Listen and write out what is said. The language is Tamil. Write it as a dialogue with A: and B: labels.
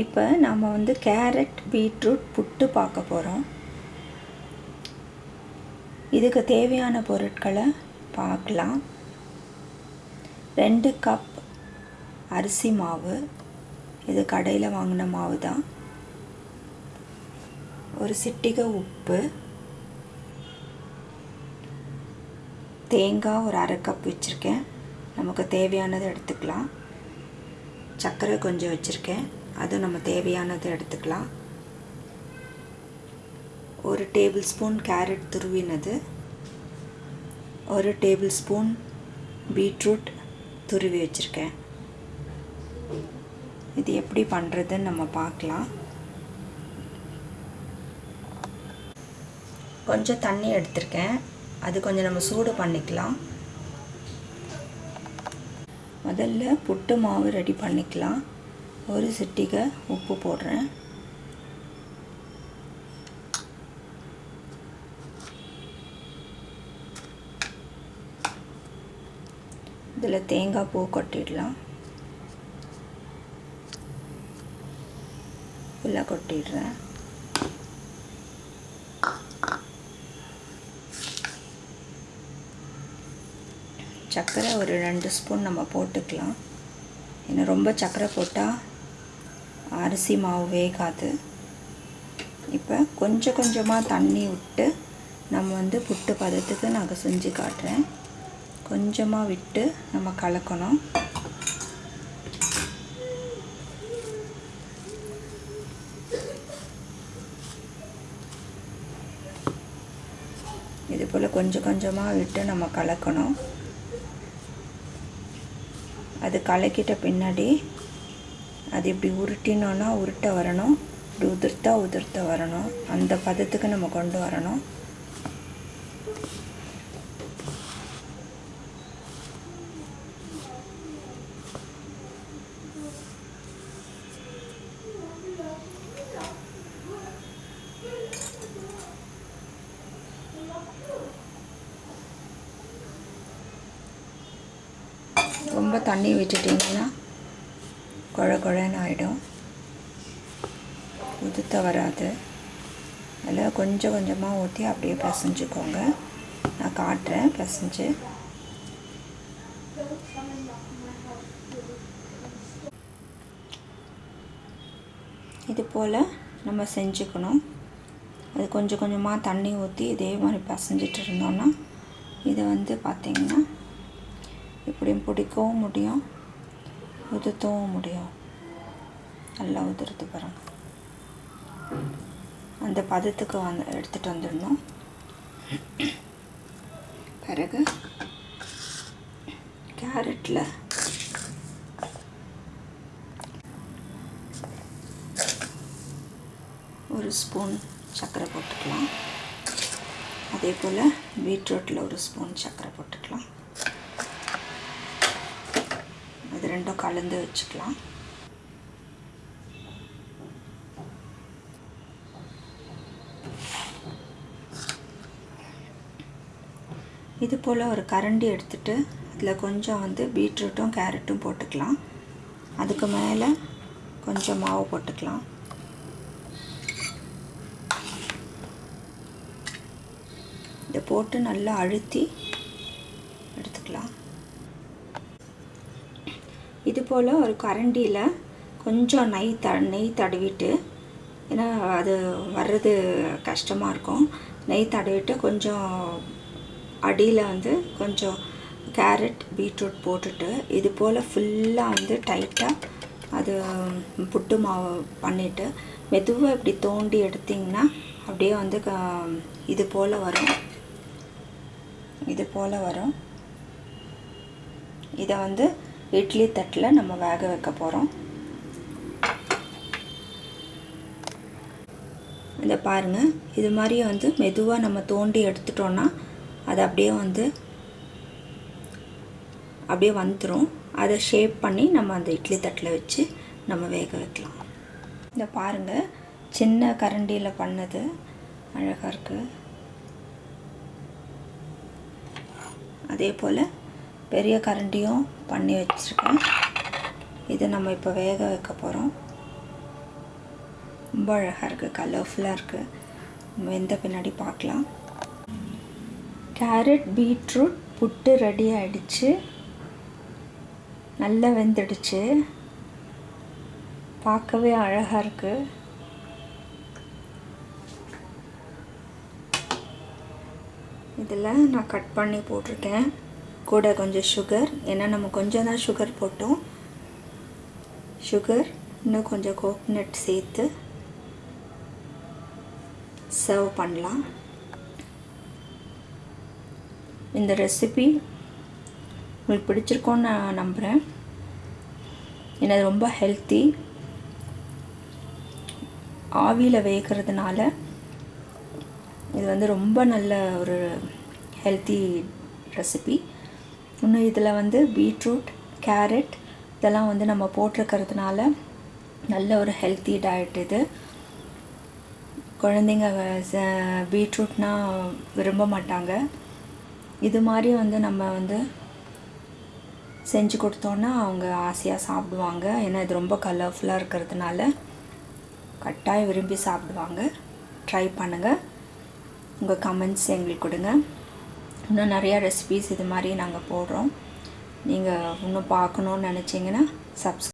A: இப்போ நம்ம வந்து கேரட் பீட்ரூட் புட்டு பார்க்க போகிறோம். இதுக்கு தேவையான பொருட்களை பார்க்கலாம். ரெண்டு கப் அரிசி மாவு. இது கடையில் வாங்கின மாவு தான். ஒரு சிட்டிகை உப்பு. தேங்காய் ஒரு அரை கப் வச்சுருக்கேன். நமக்கு தேவையானதை எடுத்துக்கலாம். சர்க்கரை கொஞ்சம் வச்சுருக்கேன். அது நம்ம தேவையானதை எடுத்துக்கலாம். ஒரு டேபிள் ஸ்பூன் கேரட் துருவினது. ஒரு டேபிள் ஸ்பூன் பீட்ரூட் துருவி வச்சுருக்கேன். இது எப்படி பண்ணுறதுன்னு நம்ம பார்க்கலாம். கொஞ்சம் தண்ணி எடுத்திருக்கேன். அது கொஞ்சம் நம்ம சூடு பண்ணிக்கலாம். முதல்ல புட்டு மாவு ரெடி பண்ணிக்கலாம். ஒரு சிட்டிகை உப்பு போடுறேன். இதில் தேங்காய் பூ கொட்டிடலாம். ஃபுல்லாக கொட்டிடுறேன். சர்க்கரை ஒரு ரெண்டு ஸ்பூன் நம்ம போட்டுக்கலாம். ஏன்னா ரொம்ப சர்க்கரை போட்டால் அரிசி மாவு வேகாது. இப்போ கொஞ்சம் கொஞ்சமாக தண்ணி விட்டு நம்ம வந்து புட்டு பதத்துக்கு நாங்கள் செஞ்சு காட்டுறேன். கொஞ்சமாக விட்டு நம்ம கலக்கணும். இது போல் கொஞ்சம் கொஞ்சமாக விட்டு நம்ம கலக்கணும். அது கலக்கிட்ட பின்னாடி அது இப்படி உருட்டினோன்னா உருட்ட வரணும். இப்படி உதிர்த்தா உதிர்த்த வரணும். அந்த பதத்துக்கு நம்ம கொண்டு வரணும். ரொம்ப தண்ணி விட்டுட்டிங்கன்னா குழ குழன்னு ஆகிடும் உதுத்த வராது அதில் கொஞ்சம் கொஞ்சமாக ஊற்றி அப்படியே பசைஞ்சுக்கோங்க. நான் காட்டுறேன் பசைஞ்சு. இது போல் நம்ம செஞ்சுக்கணும். அது கொஞ்சம் கொஞ்சமாக தண்ணி ஊற்றி இதே மாதிரி பசைஞ்சிட்டு இருந்தோன்னா இதை வந்து பார்த்திங்கன்னா இப்படியும் பிடிக்கவும் முடியும். உதுத்தவும் முடியும். நல்லா உதிர்த்து பாருங்க. அந்த பதத்துக்கு வந்து எடுத்துகிட்டு வந்துடணும். பிறகு கேரட்டில் ஒரு ஸ்பூன் சர்க்கரை போட்டுக்கலாம். அதே போல் பீட்ரூட்டில் ஒரு ஸ்பூன் சர்க்கரை போட்டுக்கலாம் இது ரெண்டும் கலந்து வச்சுக்கலாம். இது போல் ஒரு கரண்டி எடுத்துட்டு அதில் கொஞ்சம் வந்து பீட்ரூட்டும் கேரட்டும் போட்டுக்கலாம். அதுக்கு மேலே கொஞ்சம் மாவு போட்டுக்கலாம். இதை போட்டு நல்லா அழுத்தி எடுத்துக்கலாம். இது போல் ஒரு கரண்டியில் கொஞ்சம் நெய் த நெய் தடவிட்டு ஏன்னா அது வர்றது கஷ்டமாக இருக்கும். நெய் தடவிட்டு கொஞ்சம் அடியில் வந்து கொஞ்சம் கேரட் பீட்ரூட் போட்டுட்டு இது போல் ஃபுல்லாக வந்து டைட்டாக அது புட்டு மாவு பண்ணிவிட்டு மெதுவாக இப்படி தோண்டி எடுத்திங்கன்னா அப்படியே வந்து இது போல் வரும். இது போல் வரும். இதை வந்து இட்லி தட்டில் நம்ம வேக வைக்க போகிறோம் இதை பாருங்கள் இது மாதிரி வந்து மெதுவாக நம்ம தோண்டி எடுத்துட்டோன்னா அது அப்படியே வந்து அப்படியே வந்துடும் அதை ஷேப் பண்ணி நம்ம அந்த இட்லி தட்டில் வச்சு நம்ம வேக வைக்கலாம். இதை பாருங்கள் சின்ன கரண்டியில் பண்ணது. அழகாக இருக்குது அதே போல் பெரிய கரண்டியும் பண்ணி வச்சுருக்கேன். இதை நம்ம இப்போ வேக வைக்க போகிறோம் ரொம்ப அழகாக இருக்குது கலர்ஃபுல்லாக இருக்குது வெந்த பின்னாடி பார்க்கலாம். கேரட் பீட்ரூட் புட்டு ரெடி ஆகிடுச்சு நல்லா வெந்துடுச்சு. பார்க்கவே அழகாக இருக்குது இதில் நான் கட் பண்ணி போட்டிருக்கேன். கூட கொஞ்சம் சுகர் ஏன்னா நம்ம கொஞ்சம் தான் சுகர் போட்டோம். சுகர் இன்னும் கொஞ்சம் கோக்னட் சேர்த்து சர்வ் பண்ணலாம். இந்த ரெசிபி உங்களுக்கு பிடிச்சிருக்கோன்னு நான் நம்புகிறேன் ஏன்னா ரொம்ப ஹெல்த்தி ஆவியில் வேகிறதுனால இது வந்து ரொம்ப நல்ல ஒரு ஹெல்த்தி ரெசிபி இன்னும் இதில் வந்து பீட்ரூட் கேரட் இதெல்லாம் வந்து நம்ம போட்டிருக்கிறதுனால நல்ல ஒரு ஹெல்த்தி டயட் இது. குழந்தைங்க பீட்ரூட்னா விரும்ப மாட்டாங்க. இது மாதிரி வந்து நம்ம வந்து செஞ்சு கொடுத்தோன்னா அவங்க ஆசையாக சாப்பிடுவாங்க. ஏன்னா இது ரொம்ப கலர்ஃபுல்லாக இருக்கிறதுனால கட்டாயம் விரும்பி சாப்பிடுவாங்க. ட்ரை பண்ணுங்கள் உங்கள் கமெண்ட்ஸ் எங்களுக்கு கொடுங்க. இன்னும் நிறையா ரெசிபீஸ் இது மாதிரி நாங்கள் போடுறோம். நீங்கள் இன்னும் பார்க்கணுன்னு நினச்சிங்கன்னா சப்ஸ்